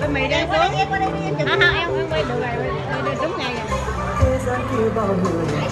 bên mày đang xuống. Không không em em quay được rồi đi đúng ngày rồi.